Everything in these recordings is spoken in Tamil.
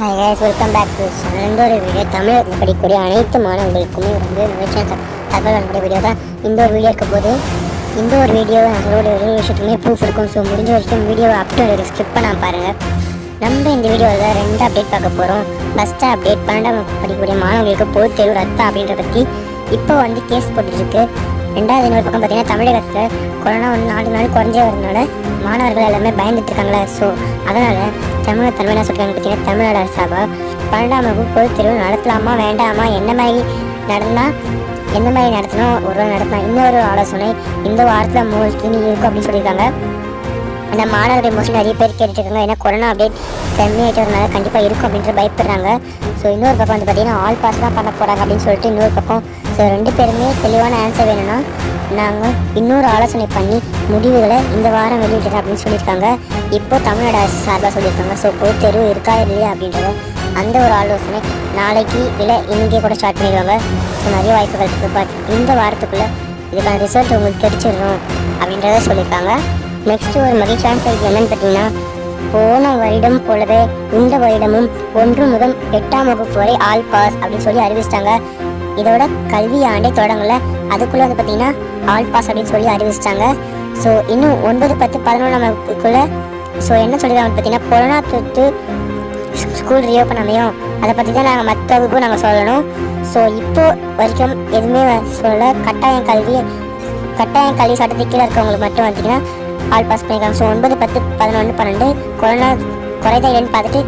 Hi guys welcome back to இந்த ஒரு வீடியோ தமிழகத்தில் படிக்கக்கூடிய அனைத்து மாணவர்களுக்குமே வந்து மகிழ்ச்சியான தகவல் வழங்கக்கூடிய வீடியோ தான். இந்த ஒரு வீடியோ இருக்க போது இந்த ஒரு வீடியோவை நான் ஒரு விஷயத்துக்குமே ப்ரூஃப் இருக்கும். ஸோ முடிஞ்ச வரைக்கும் வீடியோவை அப்டேட் ஒரு ஸ்கிப் பண்ண பாருங்கள் நம்ம இந்த வீடியோவில் ரெண்டு அப்டேட் பார்க்க போகிறோம் ஃபஸ்ட்டு அப்டேட் பன்னெண்டாம் படிக்கக்கூடிய மாணவர்களுக்கு பொது தேர்வு ரத்தம் அப்படின்ற பற்றி இப்போ வந்து கேஸ் போட்டுருக்கு ரெண்டாவது இன்னொரு பக்கம் பார்த்தீங்கன்னா தமிழகத்தில் கொரோனா வந்து நாலு நாள் குறைஞ்சே வரதுனால மாணவர்கள் எல்லாமே பயந்துட்டு இருக்காங்களே ஸோ அதனால் தமிழக தலைமையாக சொல்கிறாங்க பார்த்தீங்கன்னா தமிழ்நாடு அரசாக பன்னெண்டாம் வகுப்பு பொது தேர்வு நடத்தலாமா வேண்டாமா என்ன மாதிரி நடந்தால் எந்த மாதிரி நடத்தணும் ஒரு நாள் நடத்தலாம் இன்னொரு ஆலோசனை இந்த வாரத்தில் மோஸ்ட்லி இருக்கும் அப்படின்னு சொல்லியிருக்காங்க. அந்த மாணவர்கள் மோஸ்ட்லி நிறைய பேர் கேட்டுருக்காங்க ஏன்னா கொரோனா அப்டேட் கம்மியாயிட்டதுனால கண்டிப்பாக இருக்கும் அப்படின்ற பயப்படுறாங்க. ஸோ இன்னொரு பக்கம் வந்து பார்த்தீங்கன்னா ஆல் பாஸ் தான் பண்ண போகிறாங்க அப்படின்னு சொல்லிட்டு இன்னொரு பக்கம். ஸோ ரெண்டு பேருமே தெளிவான ஆன்சர் வேணும்னா நாங்கள் இன்னொரு ஆலோசனை பண்ணி முடிவுகளை இந்த வாரம் வெளியிடுறோம் அப்படின்னு சொல்லியிருக்காங்க. இப்போ தமிழ்நாடு அரசு சார்பாக சொல்லியிருக்காங்க. ஸோ பொது தேர்வு இருக்கா இல்லையா அப்படின்றத அந்த ஒரு ஆலோசனை நாளைக்கு இல்லை இன்றைக்கே கூட ஸ்டார்ட் பண்ணிடுவாங்க. ஸோ நிறைய வாய்ப்புகள் இருக்குது பட் இந்த வாரத்துக்குள்ளே இதுக்கான ரிசல்ட் உங்களுக்கு கிடைச்சிடணும் அப்படின்றத சொல்லியிருக்காங்க. நெக்ஸ்ட் ஒரு மகிழ்ச்சியான செய்தி என்னன்னு பார்த்தீங்கன்னா போன வருடம் போலவே இந்த வருடமும் ஒன்று முதல் எட்டாம் வகுப்பு வரை ஆல் பாஸ் அப்படின்னு சொல்லி அறிவிச்சிட்டாங்க. இதோட கல்வி ஆண்டே தொடங்கல. அதுக்குள்ள வந்து பார்த்தீங்கன்னா ஆல் பாஸ் அப்படின்னு சொல்லி அறிவிச்சிட்டாங்க. ஸோ இன்னும் ஒன்பது பத்து பதினொன்றாம் வகுப்புக்குள்ள ஸோ என்ன சொல்லிடுறாங்க பார்த்தீங்கன்னா கொரோனா தொற்று ஸ்கூல் ரீஓப்பன் அமையும் அதை பற்றி தான் நாங்கள் மற்ற வகுப்பு நாங்கள் சொல்லணும். ஸோ இப்போ வரைக்கும் எதுவுமே சொல்ல கட்டாயம் கல்வி கட்டாயம் கல்வி சட்டத்துக்கு கீழே இருக்கவங்களுக்கு மட்டும் பார்த்தீங்கன்னா ஆல் பாஸ் பண்ணியிருக்காங்க. ஸோ ஒன்பது பத்து பதினொன்று பன்னெண்டு கொரோனா குறைந்த இல்லைன்னு பார்த்துட்டு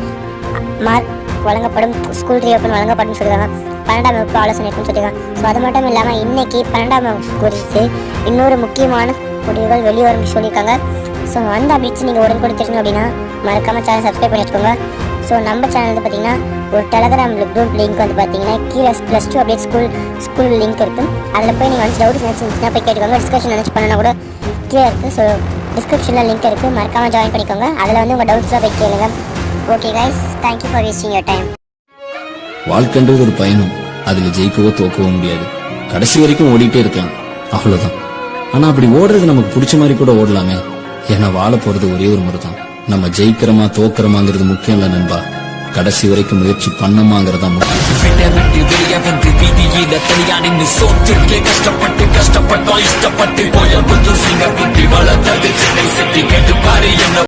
மார்க் வழங்கப்படும். ஸ்கூல் ரீஓப்பன் வழங்கப்படும் சொல்லியிருக்காங்க. பன்னெண்டாம் வகுப்பு ஆலோசனை இருக்குன்னு சொல்லியிருக்காங்க. ஸோ அது மட்டும் இல்லாமல் இன்னைக்கு பன்னெண்டாம் வகுப்பு குறித்து இன்னொரு முக்கியமான முடிவுகள் வெளிவரும் சொல்லியிருக்காங்க. ஸோ அந்த அப்டேட்ஸ் நீங்கள் உடனே கொடுத்துருங்க அப்படின்னா மறக்காமல் சேனல் சப்ஸ்கிரைப் பண்ணி வச்சுக்கோங்க. ஸோ நம்ம சேனல் வந்து பார்த்தீங்கன்னா ஒரு டெலகிராம் குரூப் லிங்க் வந்து பார்த்தீங்கன்னா கீழே plus two update school school link இருக்கும். அதில் போய் நீங்கள் வந்து டவுட்ஸ் நினச்சிருந்துச்சுன்னா போய் கேட்டுக்கோங்க. டிஸ்கஷன் நினச்சி பண்ணனா கூட கீழே இருக்குது ஸோ டிஸ்கிரிப்ஷனில் லிங்க் இருக்குது மறக்காமல் ஜாயின் பண்ணிக்கோங்க. அதில் வந்து உங்கள் டவுட்ஸ்லாம் போய் கேளுங்க okay guys thank you for wasting your time வாழ்க்கைன்றது ஒரு பயணம். அதுல ஜெயிக்கவோ தோக்கவோ முடியாது. கடைசி வரைக்கும் ஓடிட்டே இருக்கலாம். அவ்வளவுதான். ஆனா அப்படி ஓடுறது நமக்கு பிடிச்ச மாதிரி கூட ஓடலாமே. ஏன்னா வாழ போறது ஒரே ஒரு முறை தான் நம்ம ஜெயிக்கிறோமா தோக்குறோமாங்கிறது முக்கியம் இல்ல நண்பா. கடைசி வரைக்கும் முயற்சி பண்ணமாங்கிறதா முக்கியம். விட விட்டு வெளிய வந்து வீதியில தனியா கஷ்டப்பட்டு கஷ்டப்பட்டோம்